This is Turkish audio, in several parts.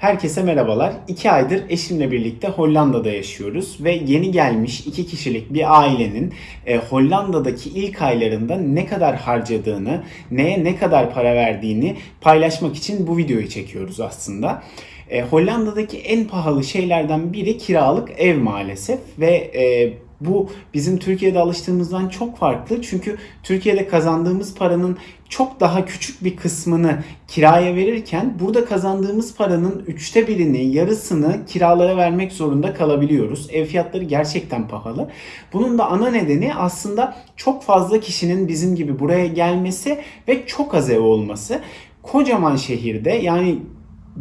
Herkese merhabalar. 2 aydır eşimle birlikte Hollanda'da yaşıyoruz ve yeni gelmiş 2 kişilik bir ailenin e, Hollanda'daki ilk aylarında ne kadar harcadığını, neye ne kadar para verdiğini paylaşmak için bu videoyu çekiyoruz aslında. E, Hollanda'daki en pahalı şeylerden biri kiralık ev maalesef ve e, bu bizim Türkiye'de alıştığımızdan çok farklı. Çünkü Türkiye'de kazandığımız paranın çok daha küçük bir kısmını kiraya verirken burada kazandığımız paranın üçte birini, yarısını kiralara vermek zorunda kalabiliyoruz. Ev fiyatları gerçekten pahalı. Bunun da ana nedeni aslında çok fazla kişinin bizim gibi buraya gelmesi ve çok az ev olması. Kocaman şehirde yani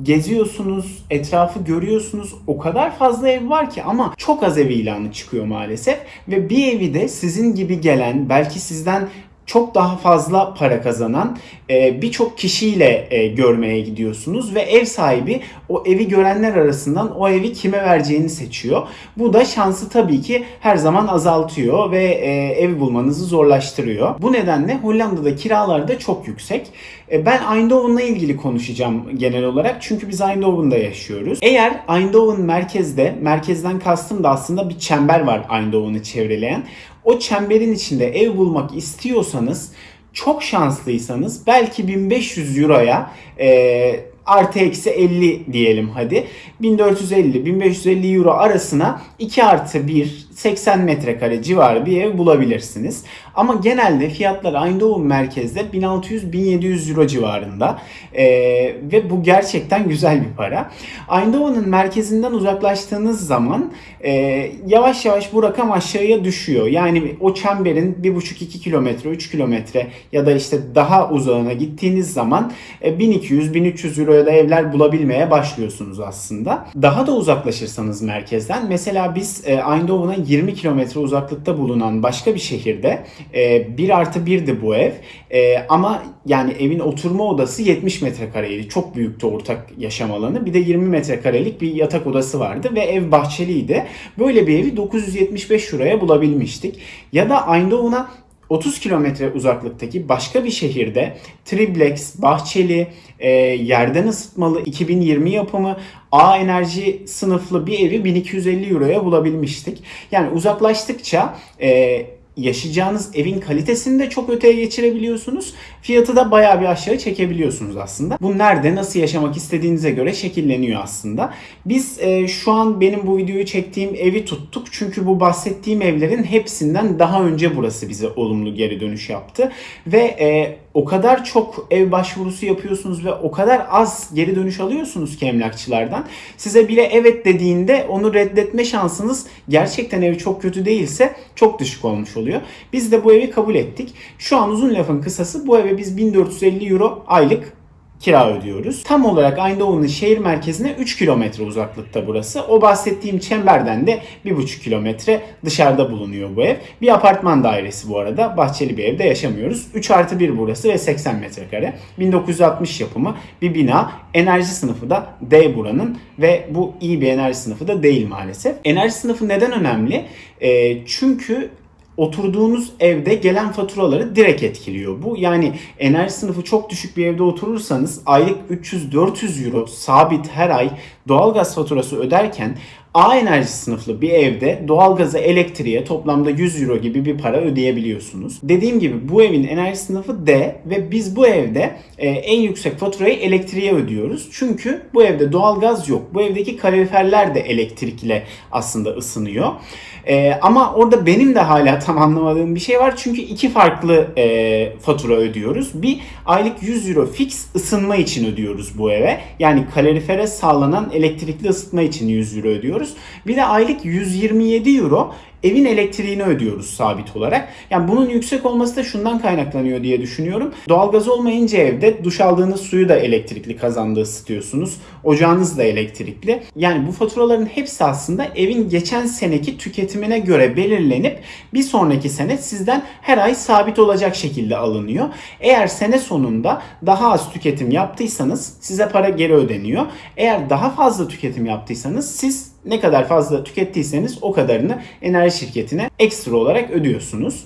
geziyorsunuz, etrafı görüyorsunuz. O kadar fazla ev var ki ama çok az ev ilanı çıkıyor maalesef. Ve bir evi de sizin gibi gelen, belki sizden çok daha fazla para kazanan e, birçok kişiyle e, görmeye gidiyorsunuz ve ev sahibi o evi görenler arasından o evi kime vereceğini seçiyor. Bu da şansı tabii ki her zaman azaltıyor ve e, ev bulmanızı zorlaştırıyor. Bu nedenle Hollanda'da kiralar da çok yüksek. Ben Eindhoven'la ilgili konuşacağım genel olarak çünkü biz Eindhoven'da yaşıyoruz. Eğer Eindhoven merkezde, merkezden kastım da aslında bir çember var Eindhoven'ı çevreleyen. O çemberin içinde ev bulmak istiyorsanız çok şanslıysanız belki 1500 euroya e, artı eksi 50 diyelim hadi. 1450-1550 euro arasına 2 artı 1 80 metrekare civarı bir ev bulabilirsiniz. Ama genelde fiyatlar Eindhoven merkezde 1600-1700 euro civarında. Ee, ve bu gerçekten güzel bir para. Eindhoven'ın merkezinden uzaklaştığınız zaman e, yavaş yavaş bu rakam aşağıya düşüyor. Yani o çemberin 1,5-2 kilometre, 3 kilometre ya da işte daha uzağına gittiğiniz zaman e, 1200-1300 euroya da evler bulabilmeye başlıyorsunuz aslında. Daha da uzaklaşırsanız merkezden mesela biz e, Eindhoven'a 20 kilometre uzaklıkta bulunan başka bir şehirde e, 1 artı 1'di bu ev. E, ama yani evin oturma odası 70 metrekareydi. Çok büyüktü ortak yaşam alanı. Bir de 20 metrekarelik bir yatak odası vardı ve ev bahçeliydi. Böyle bir evi 975 liraya bulabilmiştik. Ya da Eindhoven'a 30 kilometre uzaklıktaki başka bir şehirde triplex, bahçeli, e, yerden ısıtmalı 2020 yapımı A enerji sınıflı bir evi 1250 euroya bulabilmiştik. Yani uzaklaştıkça e, yaşayacağınız evin kalitesini de çok öteye geçirebiliyorsunuz. Fiyatı da bayağı bir aşağı çekebiliyorsunuz aslında. Bu nerede nasıl yaşamak istediğinize göre şekilleniyor aslında. Biz e, şu an benim bu videoyu çektiğim evi tuttuk. Çünkü bu bahsettiğim evlerin hepsinden daha önce burası bize olumlu geri dönüş yaptı. Ve e, o kadar çok ev başvurusu yapıyorsunuz ve o kadar az geri dönüş alıyorsunuz ki emlakçılardan. Size bile evet dediğinde onu reddetme şansınız gerçekten ev çok kötü değilse çok düşük olmuş oluyor. Biz de bu evi kabul ettik. Şu an uzun lafın kısası bu eve biz 1450 euro aylık kira ödüyoruz. Tam olarak Eindhoven'ın şehir merkezine 3 kilometre uzaklıkta burası. O bahsettiğim çemberden de 1,5 kilometre dışarıda bulunuyor bu ev. Bir apartman dairesi bu arada. Bahçeli bir evde yaşamıyoruz. 3 artı 1 burası ve 80 metrekare. 1960 yapımı bir bina. Enerji sınıfı da D buranın ve bu iyi bir enerji sınıfı da değil maalesef. Enerji sınıfı neden önemli? E, çünkü oturduğunuz evde gelen faturaları direkt etkiliyor. Bu yani enerji sınıfı çok düşük bir evde oturursanız aylık 300-400 euro sabit her ay doğalgaz faturası öderken A enerji sınıflı bir evde doğalgaza, elektriğe toplamda 100 euro gibi bir para ödeyebiliyorsunuz. Dediğim gibi bu evin enerji sınıfı D ve biz bu evde e, en yüksek faturayı elektriğe ödüyoruz. Çünkü bu evde doğalgaz yok. Bu evdeki kaloriferler de elektrikle aslında ısınıyor. E, ama orada benim de hala tam anlamadığım bir şey var. Çünkü iki farklı e, fatura ödüyoruz. Bir aylık 100 euro fix ısınma için ödüyoruz bu eve. Yani kalorifere sağlanan elektrikli ısıtma için 100 euro ödüyoruz. Bir de aylık 127 euro evin elektriğini ödüyoruz sabit olarak. Yani bunun yüksek olması da şundan kaynaklanıyor diye düşünüyorum. Doğalgaz olmayınca evde duş aldığınız suyu da elektrikli kazandığı ısıtıyorsunuz. Ocağınız da elektrikli. Yani bu faturaların hepsi aslında evin geçen seneki tüketimine göre belirlenip bir sonraki sene sizden her ay sabit olacak şekilde alınıyor. Eğer sene sonunda daha az tüketim yaptıysanız size para geri ödeniyor. Eğer daha fazla tüketim yaptıysanız siz ne kadar fazla tükettiyseniz o kadarını enerji şirketine ekstra olarak ödüyorsunuz.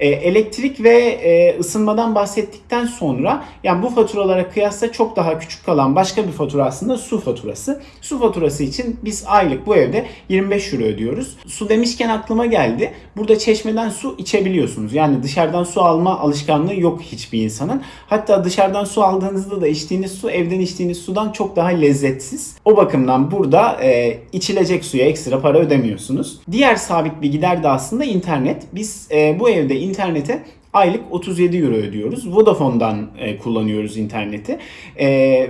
E, elektrik ve e, ısınmadan bahsettikten sonra yani bu faturalara kıyasla çok daha küçük kalan başka bir fatura aslında su faturası. Su faturası için biz aylık bu evde 25 euro ödüyoruz. Su demişken aklıma geldi. Burada çeşmeden su içebiliyorsunuz. Yani dışarıdan su alma alışkanlığı yok hiçbir insanın. Hatta dışarıdan su aldığınızda da içtiğiniz su evden içtiğiniz sudan çok daha lezzetsiz. O bakımdan burada e, içilecek suya ekstra para ödemiyorsunuz. Diğer sabit bir gider de aslında internet. Biz e, bu evde internete aylık 37 euro ödüyoruz. Vodafone'dan e, kullanıyoruz interneti. E,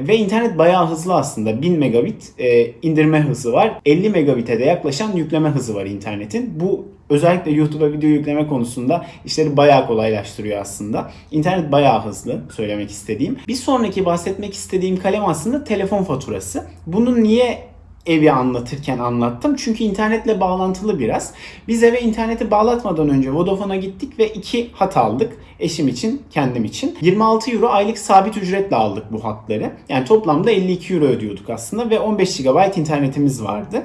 ve internet bayağı hızlı aslında. 1000 megabit e, indirme hızı var. 50 megabit'e de yaklaşan yükleme hızı var internetin. Bu özellikle YouTube'a video yükleme konusunda işleri bayağı kolaylaştırıyor aslında. İnternet bayağı hızlı söylemek istediğim. Bir sonraki bahsetmek istediğim kalem aslında telefon faturası. Bunun niye evi anlatırken anlattım. Çünkü internetle bağlantılı biraz. Biz eve interneti bağlatmadan önce Vodafone'a gittik ve iki hat aldık. Eşim için, kendim için. 26 euro aylık sabit ücretle aldık bu hatları. Yani toplamda 52 euro ödüyorduk aslında ve 15 GB internetimiz vardı.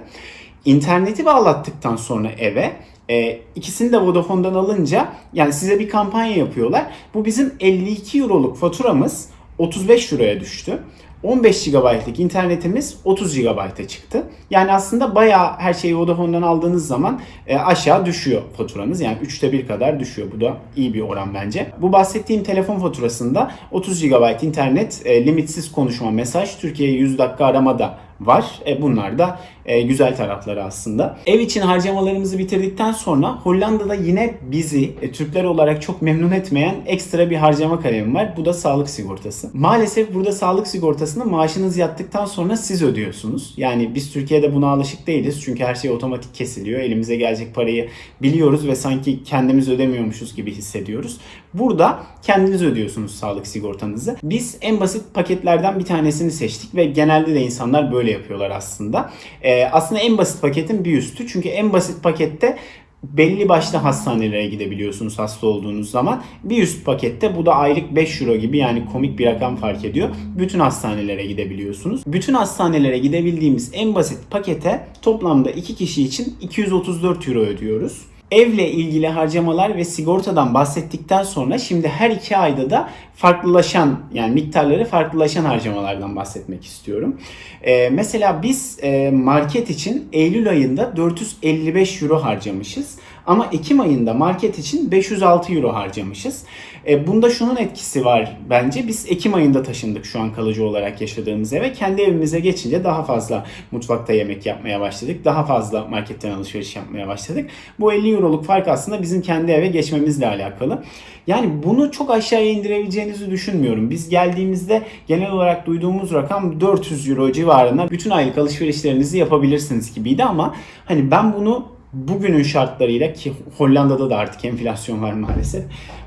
İnterneti bağlattıktan sonra eve e, ikisini de Vodafone'dan alınca yani size bir kampanya yapıyorlar. Bu bizim 52 euroluk faturamız 35 euroya düştü. 15 GB'lık internetimiz 30 GB'a çıktı. Yani aslında bayağı her şeyi Vodafone'dan aldığınız zaman e, aşağı düşüyor faturanız. Yani 3'te 1 kadar düşüyor. Bu da iyi bir oran bence. Bu bahsettiğim telefon faturasında 30 GB internet, e, limitsiz konuşma, mesaj, Türkiye'ye 100 dakika arama da var. E, bunlar da e, güzel tarafları aslında. Ev için harcamalarımızı bitirdikten sonra Hollanda'da yine bizi e, Türkler olarak çok memnun etmeyen ekstra bir harcama kalemi var. Bu da sağlık sigortası. Maalesef burada sağlık sigortasını maaşınız yattıktan sonra siz ödüyorsunuz. Yani biz Türkiye'de buna alışık değiliz. Çünkü her şey otomatik kesiliyor. Elimize gelecek parayı biliyoruz ve sanki kendimiz ödemiyormuşuz gibi hissediyoruz. Burada kendiniz ödüyorsunuz sağlık sigortanızı. Biz en basit paketlerden bir tanesini seçtik ve genelde de insanlar böyle yapıyorlar aslında. Ee, aslında en basit paketin bir üstü. Çünkü en basit pakette belli başlı hastanelere gidebiliyorsunuz hasta olduğunuz zaman. Bir üst pakette bu da aylık 5 euro gibi yani komik bir rakam fark ediyor. Bütün hastanelere gidebiliyorsunuz. Bütün hastanelere gidebildiğimiz en basit pakete toplamda 2 kişi için 234 euro ödüyoruz. Evle ilgili harcamalar ve sigortadan bahsettikten sonra şimdi her iki ayda da farklılaşan yani miktarları farklılaşan harcamalardan bahsetmek istiyorum. Ee, mesela biz e, market için Eylül ayında 455 euro harcamışız. Ama Ekim ayında market için 506 euro harcamışız. E, bunda şunun etkisi var bence. Biz Ekim ayında taşındık şu an kalıcı olarak yaşadığımız eve. Kendi evimize geçince daha fazla mutfakta yemek yapmaya başladık. Daha fazla marketten alışveriş yapmaya başladık. Bu 50 euroluk fark aslında bizim kendi eve geçmemizle alakalı. Yani bunu çok aşağıya indirebileceğinizi düşünmüyorum. Biz geldiğimizde genel olarak duyduğumuz rakam 400 euro civarında bütün aylık alışverişlerinizi yapabilirsiniz gibiydi ama hani ben bunu bugünün şartlarıyla ki Hollanda'da da artık enflasyon var maalesef.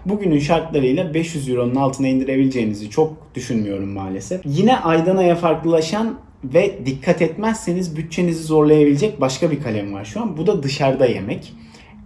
Bugünün şartlarıyla 500 euronun altına indirebileceğinizi çok düşünmüyorum maalesef. Yine aydan aya farklılaşan ve dikkat etmezseniz bütçenizi zorlayabilecek başka bir kalem var şu an. Bu da dışarıda yemek.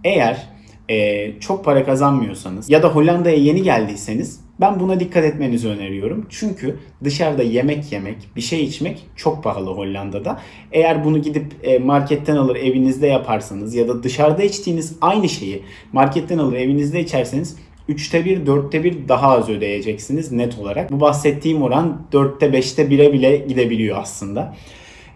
Eğer e, çok para kazanmıyorsanız ya da Hollanda'ya yeni geldiyseniz ben buna dikkat etmenizi öneriyorum. Çünkü dışarıda yemek yemek, bir şey içmek çok pahalı Hollanda'da. Eğer bunu gidip e, marketten alır evinizde yaparsanız ya da dışarıda içtiğiniz aynı şeyi marketten alır evinizde içerseniz 3'te 1, 4'te 1 daha az ödeyeceksiniz net olarak. Bu bahsettiğim oran 4'te 5'te 1'e bile gidebiliyor aslında.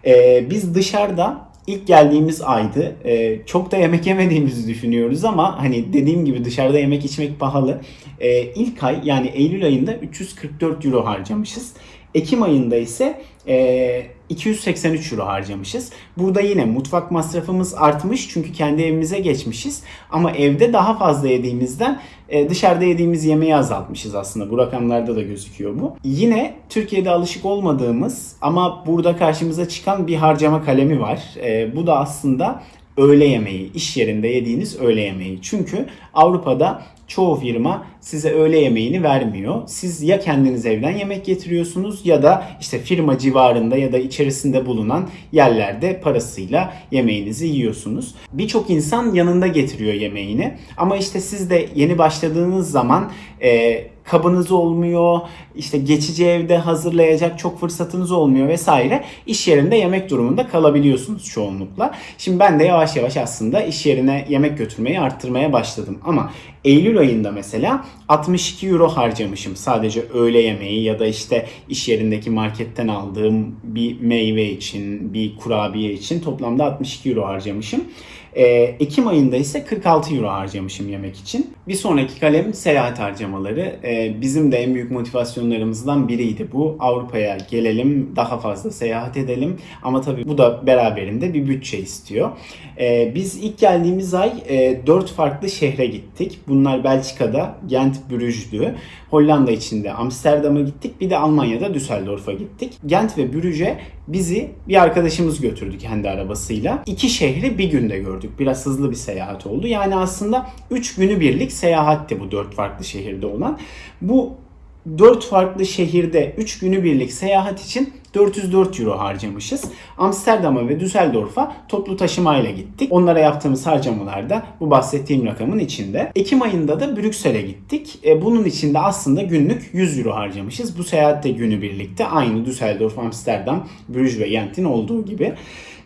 Ee, biz dışarıda ilk geldiğimiz aydı. Ee, çok da yemek yemediğimizi düşünüyoruz ama hani dediğim gibi dışarıda yemek içmek pahalı. Ee, ilk ay yani Eylül ayında 344 euro harcamışız. Ekim ayında ise e, 283 euro harcamışız. Burada yine mutfak masrafımız artmış çünkü kendi evimize geçmişiz. Ama evde daha fazla yediğimizden e, dışarıda yediğimiz yemeği azaltmışız aslında. Bu rakamlarda da gözüküyor bu. Yine Türkiye'de alışık olmadığımız ama burada karşımıza çıkan bir harcama kalemi var. E, bu da aslında öğle yemeği, iş yerinde yediğiniz öğle yemeği. Çünkü Avrupa'da çoğu firma size öğle yemeğini vermiyor. Siz ya kendiniz evden yemek getiriyorsunuz ya da işte firma civarında ya da içerisinde bulunan yerlerde parasıyla yemeğinizi yiyorsunuz. Birçok insan yanında getiriyor yemeğini ama işte siz de yeni başladığınız zaman e, kabınız olmuyor, işte geçici evde hazırlayacak çok fırsatınız olmuyor vesaire. İş yerinde yemek durumunda kalabiliyorsunuz çoğunlukla. Şimdi ben de yavaş yavaş aslında iş yerine yemek götürmeyi arttırmaya başladım. Ama Eylül ayında mesela 62 euro harcamışım sadece öğle yemeği ya da işte iş yerindeki marketten aldığım bir meyve için, bir kurabiye için toplamda 62 euro harcamışım. Ee, Ekim ayında ise 46 euro harcamışım yemek için. Bir sonraki kalem seyahat harcamaları. Ee, bizim de en büyük motivasyonlarımızdan biriydi bu. Avrupa'ya gelelim, daha fazla seyahat edelim. Ama tabii bu da beraberinde bir bütçe istiyor. Ee, biz ilk geldiğimiz ay e, 4 farklı şehre gittik. Bunlar Belçika'da Gent, Brüj'dü. Hollanda içinde Amsterdam'a gittik. Bir de Almanya'da Düsseldorf'a gittik. Gent ve Brüj'e bizi bir arkadaşımız götürdü kendi arabasıyla. İki şehri bir günde gördük. Biraz hızlı bir seyahat oldu. Yani aslında 3 günü birlik seyahatti bu 4 farklı şehirde olan. Bu 4 farklı şehirde 3 günü birlik seyahat için 404 euro harcamışız. Amsterdam'a ve Düsseldorf'a toplu taşımayla gittik. Onlara yaptığımız harcamalar da bu bahsettiğim rakamın içinde. Ekim ayında da Brüksel'e gittik. E, bunun içinde aslında günlük 100 euro harcamışız. Bu seyahatte günü birlikte aynı Düsseldorf, Amsterdam, Brüj ve Gent'in olduğu gibi.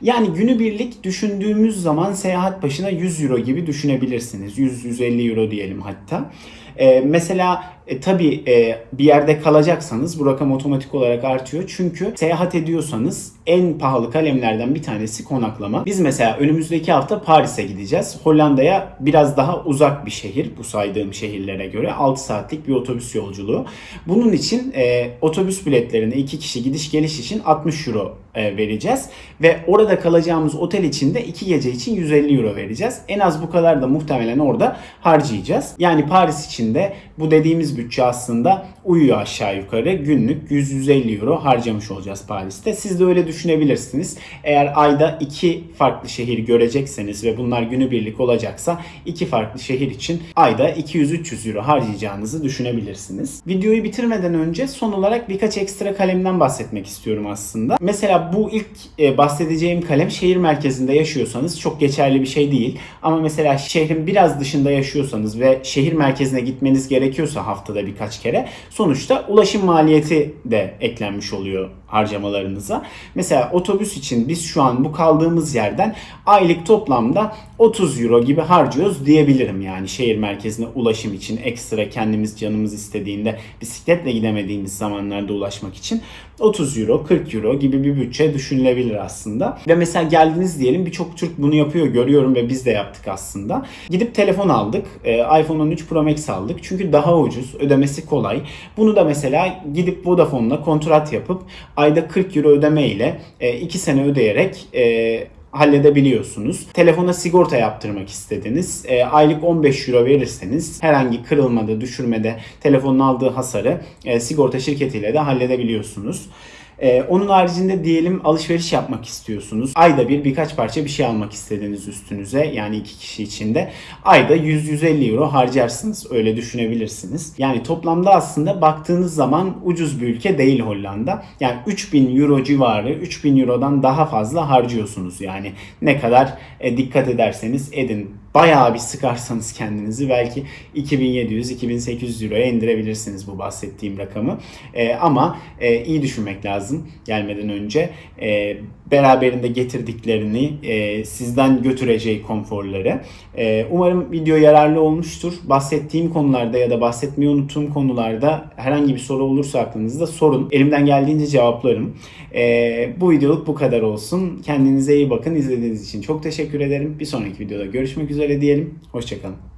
Yani günübirlik düşündüğümüz zaman seyahat başına 100 euro gibi düşünebilirsiniz. 100-150 euro diyelim hatta. Ee, mesela e, tabii e, bir yerde kalacaksanız bu rakam otomatik olarak artıyor. Çünkü seyahat ediyorsanız en pahalı kalemlerden bir tanesi konaklama. Biz mesela önümüzdeki hafta Paris'e gideceğiz. Hollanda'ya biraz daha uzak bir şehir bu saydığım şehirlere göre. 6 saatlik bir otobüs yolculuğu. Bunun için e, otobüs biletlerine iki kişi gidiş geliş için 60 euro e, vereceğiz. Ve orada kalacağımız otel için de 2 gece için 150 euro vereceğiz. En az bu kadar da muhtemelen orada harcayacağız. Yani Paris için de bu dediğimiz bütçe aslında uyuyor aşağı yukarı. Günlük 100-150 euro harcamış olacağız Paris'te. Siz de öyle düşünebilirsiniz. Eğer ayda iki farklı şehir görecekseniz ve bunlar günübirlik olacaksa iki farklı şehir için ayda 200-300 euro harcayacağınızı düşünebilirsiniz. Videoyu bitirmeden önce son olarak birkaç ekstra kalemden bahsetmek istiyorum aslında. Mesela bu ilk e, bahsedeceğim kalem şehir merkezinde yaşıyorsanız çok geçerli bir şey değil. Ama mesela şehrin biraz dışında yaşıyorsanız ve şehir merkezine gitmeniz gerekiyorsa haftada birkaç kere sonuçta ulaşım maliyeti de eklenmiş oluyor harcamalarınıza. Mesela otobüs için biz şu an bu kaldığımız yerden aylık toplamda 30 euro gibi harcıyoruz diyebilirim yani şehir merkezine ulaşım için ekstra kendimiz canımız istediğinde bisikletle gidemediğimiz zamanlarda ulaşmak için 30 euro 40 euro gibi bir bütçe düşünülebilir aslında. Ve mesela geldiniz diyelim birçok Türk bunu yapıyor görüyorum ve biz de yaptık aslında. Gidip telefon aldık. Ee, iPhone 13 Pro Max aldık. Çünkü daha ucuz, ödemesi kolay. Bunu da mesela gidip Vodafone'la kontrat yapıp ayda 40 euro ödeme ile 2 sene ödeyerek e, halledebiliyorsunuz. Telefona sigorta yaptırmak istediniz. E, aylık 15 euro verirseniz herhangi kırılmada, düşürmede telefonun aldığı hasarı e, sigorta şirketiyle de halledebiliyorsunuz. Ee, onun haricinde diyelim alışveriş yapmak istiyorsunuz. Ayda bir birkaç parça bir şey almak istediğiniz üstünüze yani iki kişi içinde ayda 100-150 euro harcarsınız. Öyle düşünebilirsiniz. Yani toplamda aslında baktığınız zaman ucuz bir ülke değil Hollanda. Yani 3000 euro civarı 3000 eurodan daha fazla harcıyorsunuz. Yani ne kadar e, dikkat ederseniz edin bayağı bir sıkarsanız kendinizi belki 2700-2800 euroya indirebilirsiniz bu bahsettiğim rakamı. E, ama e, iyi düşünmek lazım gelmeden önce. E, beraberinde getirdiklerini, e, sizden götüreceği konforları. E, umarım video yararlı olmuştur. Bahsettiğim konularda ya da bahsetmeyi unuttuğum konularda herhangi bir soru olursa aklınızda sorun. Elimden geldiğince cevaplarım. E, bu videoluk bu kadar olsun. Kendinize iyi bakın. İzlediğiniz için çok teşekkür ederim. Bir sonraki videoda görüşmek üzere diyelim. Hoşçakalın.